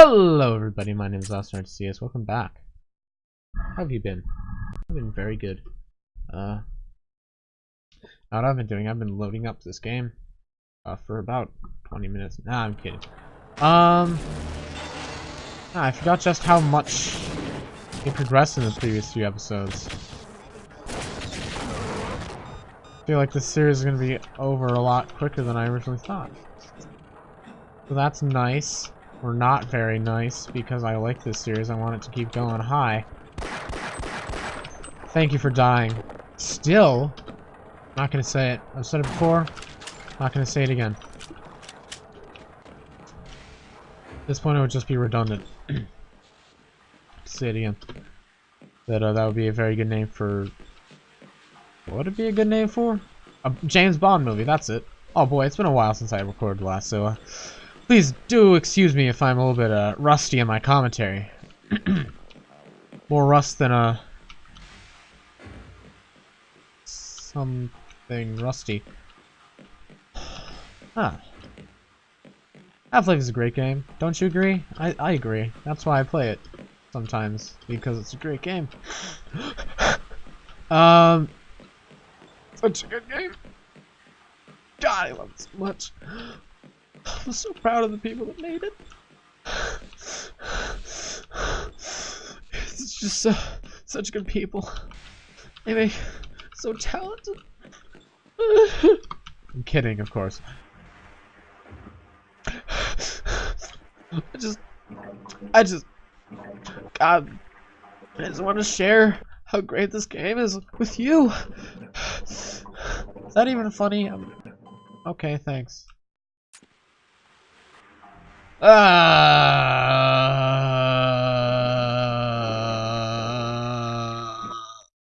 Hello everybody, my name is CS. Welcome back. How have you been? I've been very good. Uh, what I've been doing, I've been loading up this game uh, for about 20 minutes. Nah, I'm kidding. Um, ah, I forgot just how much it progressed in the previous few episodes. I feel like this series is going to be over a lot quicker than I originally thought. So that's nice. Or not very nice, because I like this series. I want it to keep going high. Thank you for dying. Still, not gonna say it. I've said it before. Not gonna say it again. At this point, it would just be redundant. say it again. That uh, that would be a very good name for. What would it be a good name for? A James Bond movie. That's it. Oh boy, it's been a while since I recorded last, so uh, please do excuse me if I'm a little bit uh, rusty in my commentary. More rust than a uh, something rusty. Huh. Half-Life is a great game. Don't you agree? I, I agree. That's why I play it sometimes, because it's a great game. um, such a good game. God, I love it so much. I'm so proud of the people that made it. It's just uh, such good people. They make so talented. I'm kidding, of course. I just, I just, God, I just want to share how great this game is with you. Is that even funny? I'm, okay, thanks. Uh,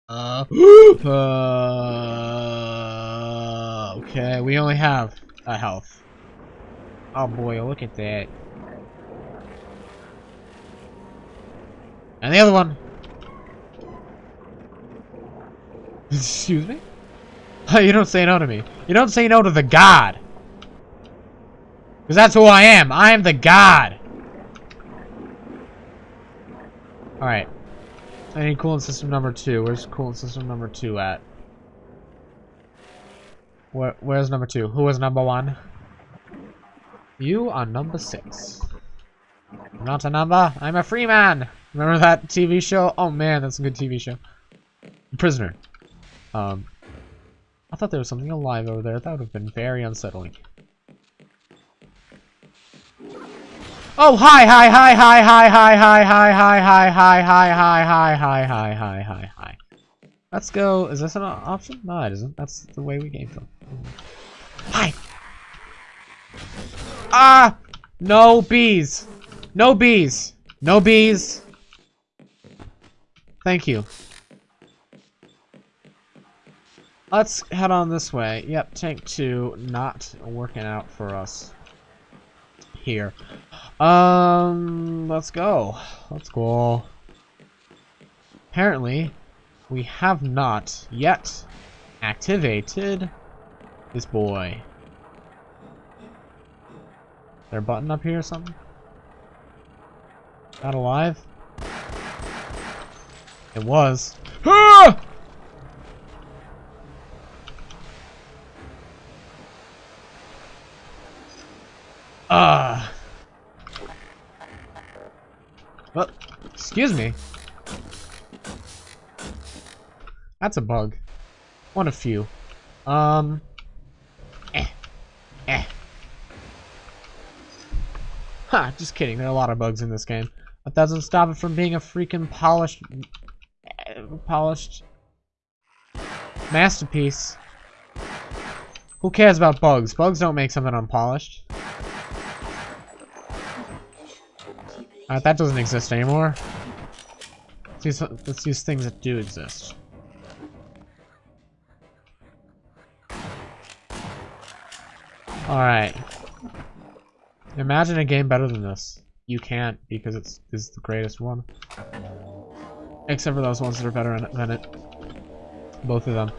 uh, okay, we only have a health. Oh boy, look at that. And the other one. Excuse me? you don't say no to me. You don't say no to the god. Because that's who I am. I am the god. Alright. I need coolant system number two. Where's coolant system number two at? Where, where's number two? Who was number one? You are number six. I'm not a number. I'm a free man. Remember that TV show? Oh man, that's a good TV show. Prisoner. Um, I thought there was something alive over there. That would have been very unsettling. Oh, hi, hi, hi, hi, hi, hi, hi, hi, hi, hi, hi, hi, hi, hi, hi, hi, hi, hi, hi. Let's go. Is this an option? No, it isn't. That's the way we game film. Hi. Ah! No bees. No bees. No bees. Thank you. Let's head on this way. Yep, tank 2 not working out for us here. Um, let's go. Let's go. Apparently, we have not yet activated this boy. Is there a button up here or something? Not alive? It was. Ah! Ah. Well, excuse me. That's a bug. One of few. Um. Eh. Eh. Ha, just kidding. There are a lot of bugs in this game. But that doesn't stop it from being a freaking polished... Eh, polished... Masterpiece. Who cares about bugs? Bugs don't make something unpolished. Uh, that doesn't exist anymore. Let's use, let's use things that do exist. Alright. Imagine a game better than this. You can't, because it's, it's the greatest one. Except for those ones that are better than it. Both of them.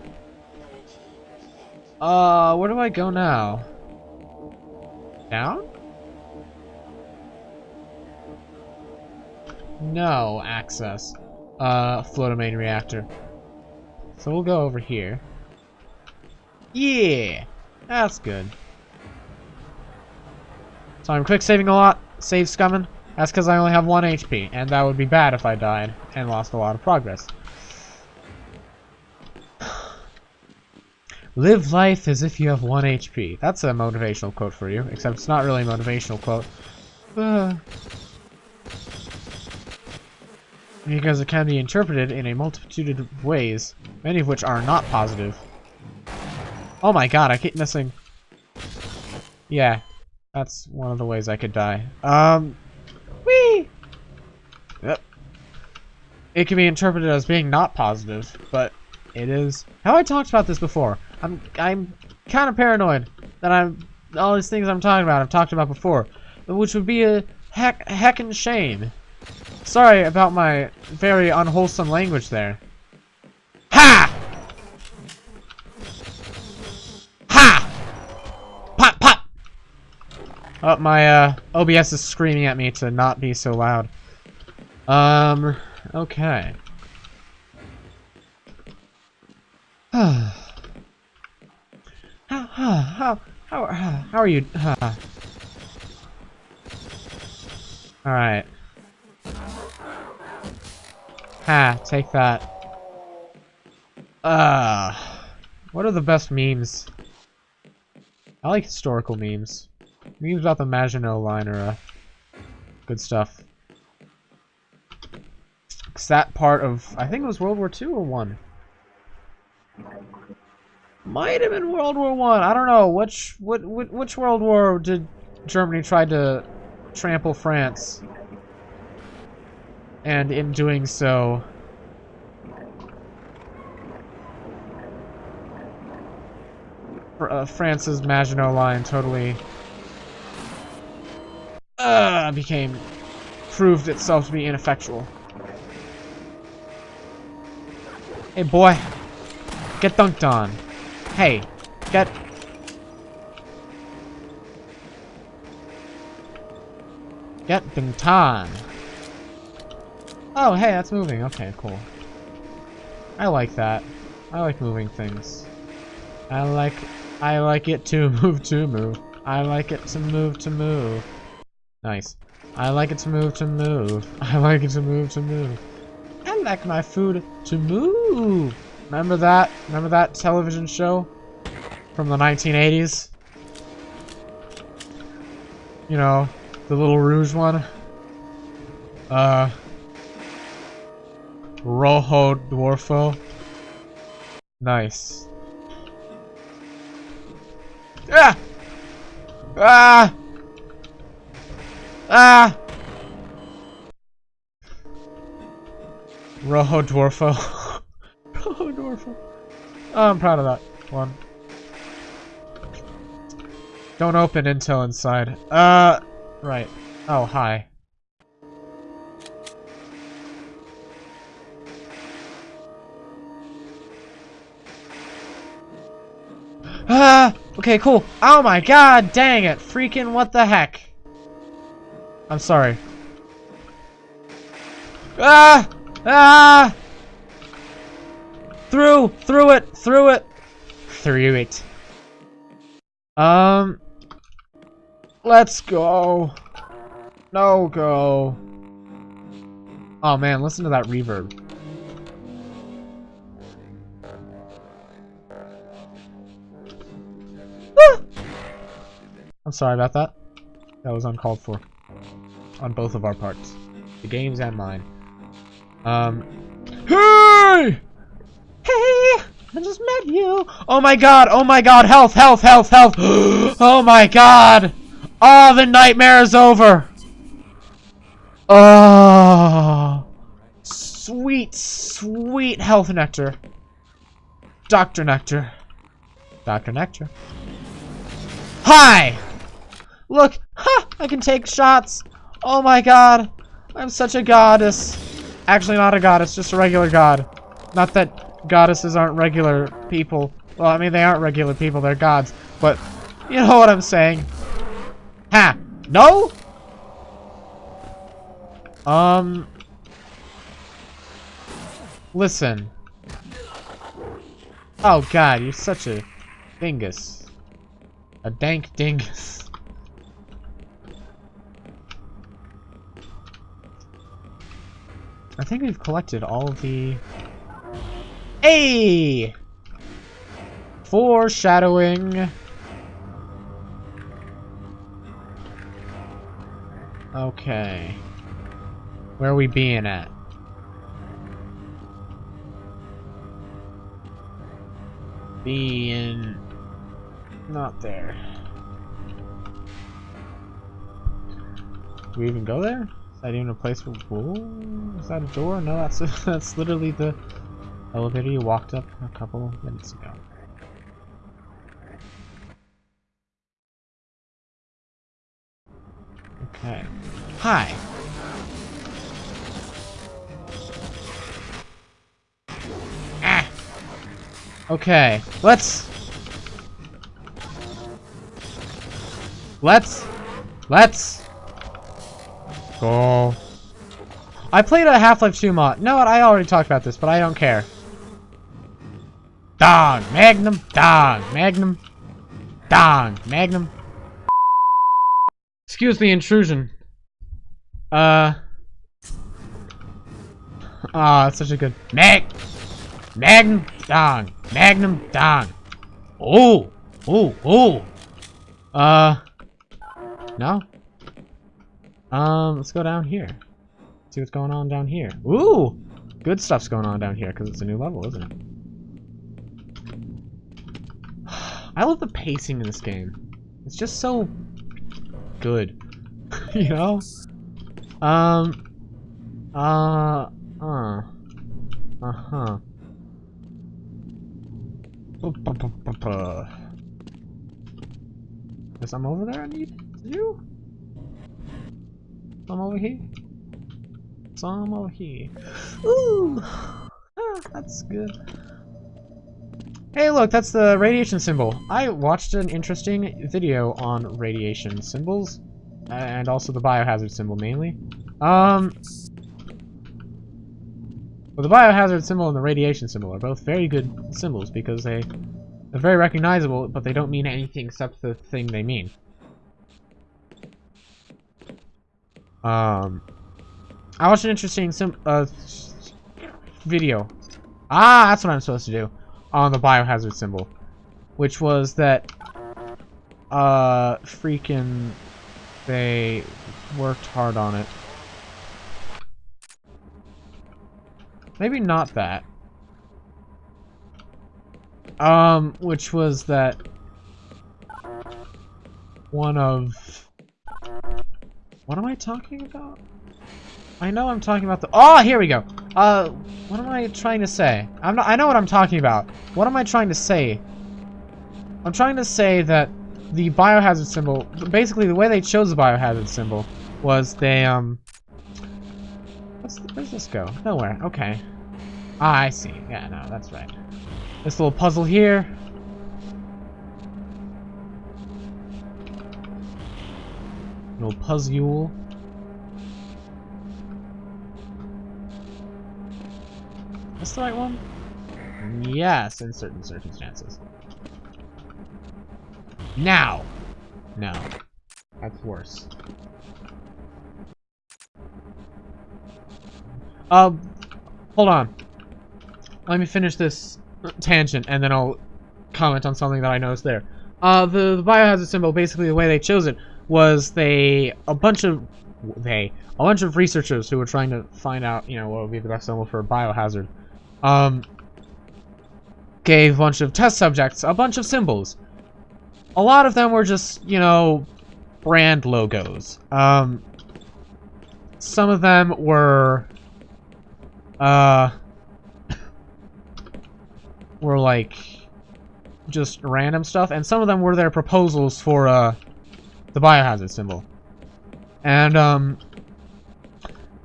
Uh, where do I go now? Down? No access uh, floatomane reactor. So we'll go over here. Yeah! That's good. So I'm quick saving a lot. Save scumming. That's because I only have 1 HP, and that would be bad if I died and lost a lot of progress. Live life as if you have 1 HP. That's a motivational quote for you, except it's not really a motivational quote. Uh, because it can be interpreted in a multitude of ways, many of which are not positive. Oh my god, I keep missing. Yeah, that's one of the ways I could die. Um, whee! Yep. It can be interpreted as being not positive, but it is. Have I talked about this before? I'm I'm kind of paranoid that I'm all these things I'm talking about I've talked about before, which would be a heck heckin' shame. Sorry about my very unwholesome language there. Ha! Ha! Pop, pop! Oh, my uh, OBS is screaming at me to not be so loud. Um, okay. how, how, how, how, how are you? Alright. Ha, take that. Uh, what are the best memes? I like historical memes. Memes about the Maginot Line are uh, good stuff. Cause that part of, I think it was World War II or 1. Might have been World War One. I. I don't know. Which, what, which World War did Germany try to trample France? And in doing so, uh, France's Maginot Line totally uh, became, proved itself to be ineffectual. Hey boy, get dunked on. Hey, get... Get dunked on. Oh, hey, that's moving. Okay, cool. I like that. I like moving things. I like I like it to move to move. I like it to move to move. Nice. I like it to move to move. I like it to move to move. I like my food to move. Remember that? Remember that television show from the 1980s? You know, the little Rouge one? Uh, Rojo Dwarfo. Nice. Ah! Ah! Ah! Rojo Dwarfo. Rojo Dwarfo. Oh, I'm proud of that one. Don't open intel inside. Uh, right. Oh, hi. Ah! Okay, cool. Oh my god, dang it. Freaking what the heck. I'm sorry. Ah! Ah! Through! Through it! Through it! Through it. Um... Let's go. No go. Oh man, listen to that reverb. I'm sorry about that. That was uncalled for. On both of our parts. The game's and mine. Um. Hey! Hey! I just met you! Oh my god! Oh my god! Health! Health! Health! Health! oh my god! Oh, the nightmare is over! Oh! Sweet, sweet health nectar. Dr. Nectar. Dr. Nectar. Hi! Look! Ha! I can take shots! Oh my god! I'm such a goddess! Actually, not a goddess, just a regular god. Not that goddesses aren't regular people. Well, I mean, they aren't regular people, they're gods. But, you know what I'm saying. Ha! No? Um, Listen. Oh god, you're such a dingus. A dank dingus. I think we've collected all the... Hey! Foreshadowing. Okay. Where are we being at? Being... Not there. Do we even go there? Is that even a place for... Whoa, is that a door? No, that's that's literally the elevator you walked up a couple minutes ago. Okay. Hi. Ah. Okay. Let's. Let's. Let's. Go. I played a Half-Life 2 mod. No, I already talked about this, but I don't care. Dong! Magnum! Dong! Magnum! Dong! Magnum! Excuse the intrusion. Uh. Ah, oh, it's such a good mag, Magnum Dong, Magnum Dong. Oh, oh, oh. Uh. No. Um, let's go down here. See what's going on down here. Ooh, good stuff's going on down here because it's a new level, isn't it? I love the pacing in this game. It's just so good. you know? Um. Uh. Uh. Uh-huh. Is some over there I need do? Some over here? Some over here. Ooh! Ah, that's good. Hey look, that's the radiation symbol. I watched an interesting video on radiation symbols, and also the biohazard symbol mainly. Um, well, the biohazard symbol and the radiation symbol are both very good symbols because they are very recognizable, but they don't mean anything except the thing they mean. Um, I watched an interesting sim uh, video. Ah, that's what I'm supposed to do on the biohazard symbol, which was that uh freaking they worked hard on it. Maybe not that. Um, which was that one of what am I talking about? I know I'm talking about the- Oh, here we go! Uh, what am I trying to say? I'm not- I know what I'm talking about. What am I trying to say? I'm trying to say that the biohazard symbol, basically the way they chose the biohazard symbol was they, um... Where's this go? Nowhere. Okay. Ah, I see. Yeah, no, that's right. This little puzzle here. Little puzzle. That's the right one? Yes, in certain circumstances. Now! No. That's worse. Um, hold on. Let me finish this tangent, and then I'll comment on something that I noticed there. Uh, the, the biohazard symbol, basically the way they chose it, was they, a bunch of, they, a bunch of researchers who were trying to find out, you know, what would be the best symbol for a biohazard um, gave a bunch of test subjects a bunch of symbols. A lot of them were just, you know, brand logos. Um, some of them were, uh, were like just random stuff, and some of them were their proposals for, uh, the biohazard symbol. And, um,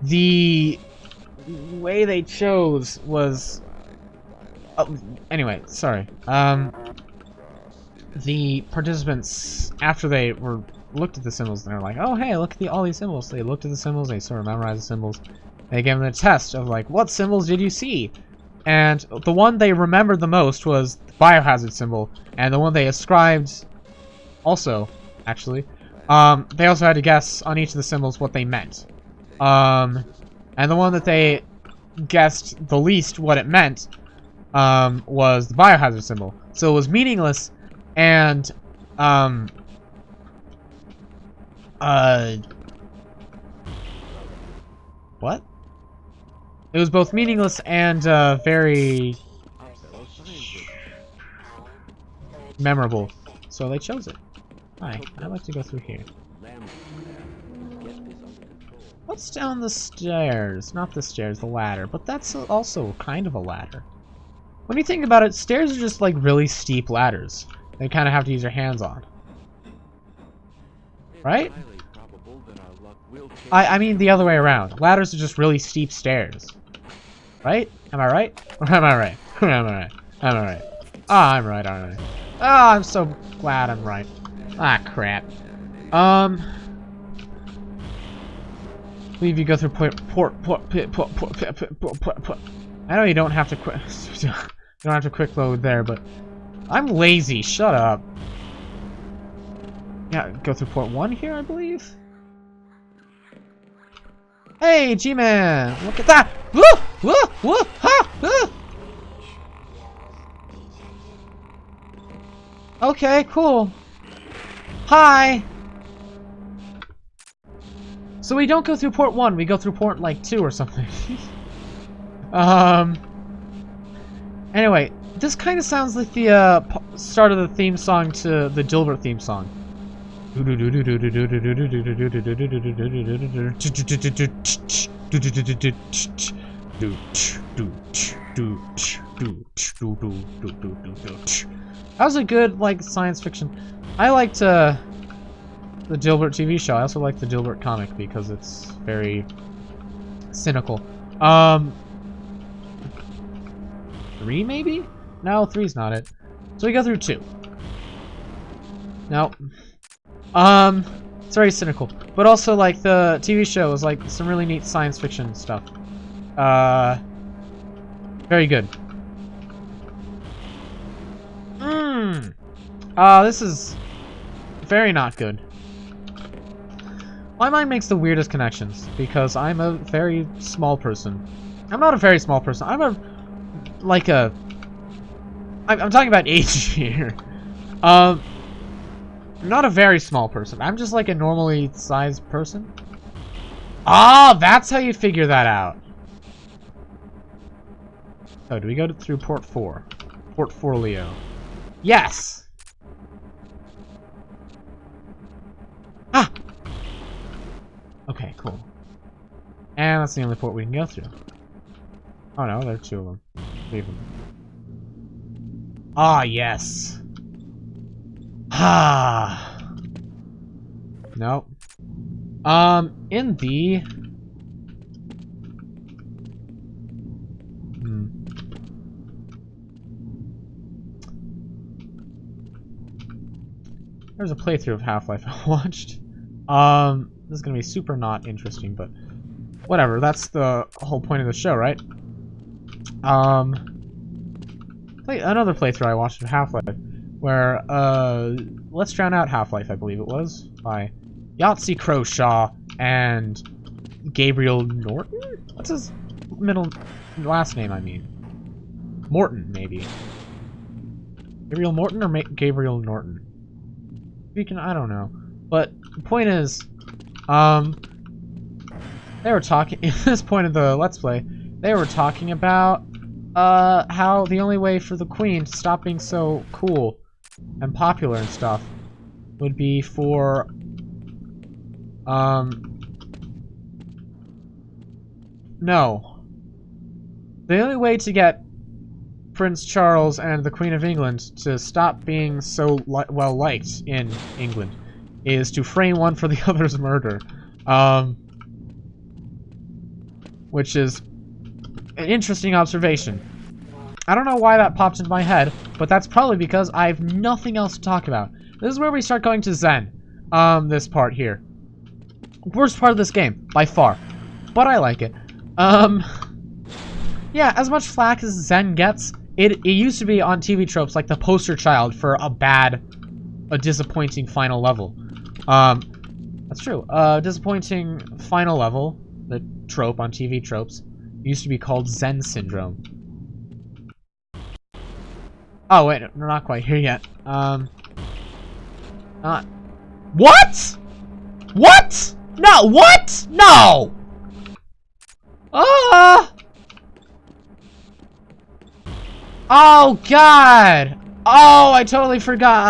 the way they chose was... Oh, anyway, sorry. Um, the participants, after they were looked at the symbols, they're like, oh, hey, look at the, all these symbols. They looked at the symbols, they sort of memorized the symbols. They gave them a test of, like, what symbols did you see? and the one they remembered the most was the biohazard symbol, and the one they ascribed also, actually, um, they also had to guess on each of the symbols what they meant. Um, and the one that they guessed the least what it meant um, was the biohazard symbol. So it was meaningless and um, uh, what? It was both meaningless and uh, very memorable. So they chose it. Hi, I'd like to go through here. What's down the stairs? Not the stairs, the ladder. But that's also kind of a ladder. When you think about it, stairs are just like really steep ladders. They kind of have to use your hands on. Right? I, I mean the other way around. Ladders are just really steep stairs. Right? Am I right? Or am I right? am I right? Am I right? Ah, I'm right, aren't I? Oh, I'm so glad I'm right. Ah, crap. Um... Leave you go through port port port pit port port pit port port port port. I know you don't have to quick you don't have to quick load there, but I'm lazy. Shut up. Yeah, go through port one here, I believe. Hey, G-Man! Look at that! Woo! Woo! Woo! Ha! Okay, cool. Hi! So we don't go through port 1, we go through port, like, 2 or something. um... Anyway, this kind of sounds like the uh, start of the theme song to the Dilbert theme song. That was a good, like, science fiction. I liked, uh, the Dilbert TV show. I also like the Dilbert comic because it's very cynical. Um, three maybe? No, three's not it. So we go through two. No. Um, it's very cynical. But also, like, the TV show is, like, some really neat science fiction stuff. Uh, very good. Mmm. Uh, this is very not good. My mind makes the weirdest connections, because I'm a very small person. I'm not a very small person. I'm a, like a, I'm, I'm talking about age here. Um, not a very small person. I'm just like a normally sized person. Ah, that's how you figure that out. Oh, do we go to, through port 4? Port 4 Leo. Yes! Ah! Okay, cool. And that's the only port we can go through. Oh no, there are two of them. Leave them. Ah, yes. Ah. nope. Um, in the... There's a playthrough of Half-Life I watched. Um, this is going to be super not interesting, but whatever. That's the whole point of the show, right? Um, play another playthrough I watched of Half-Life, where, uh, Let's Drown Out Half-Life, I believe it was, by Yahtzee Croshaw and Gabriel Norton? What's his middle, last name, I mean? Morton, maybe. Gabriel Morton or Ma Gabriel Norton? Speaking, I don't know. But the point is, um, they were talking, at this point of the Let's Play, they were talking about, uh, how the only way for the Queen to stop being so cool and popular and stuff would be for, um, no. The only way to get Prince Charles and the Queen of England to stop being so li well liked in England is to frame one for the other's murder. Um, which is an interesting observation. I don't know why that popped into my head, but that's probably because I have nothing else to talk about. This is where we start going to Xen, Um, this part here. Worst part of this game, by far. But I like it. Um, Yeah, as much flack as Xen gets, it, it used to be on TV tropes like the poster child for a bad, a disappointing final level. Um, that's true. Uh, disappointing final level, the trope on TV tropes, used to be called Xen Syndrome. Oh, wait, we're not quite here yet. Um, not... What?! What?! No, what?! No! Ah! Oh, God! Oh, I totally forgot.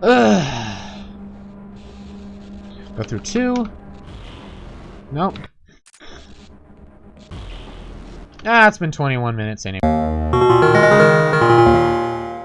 Uh, Go through two. Nope. Ah, it's been 21 minutes anyway.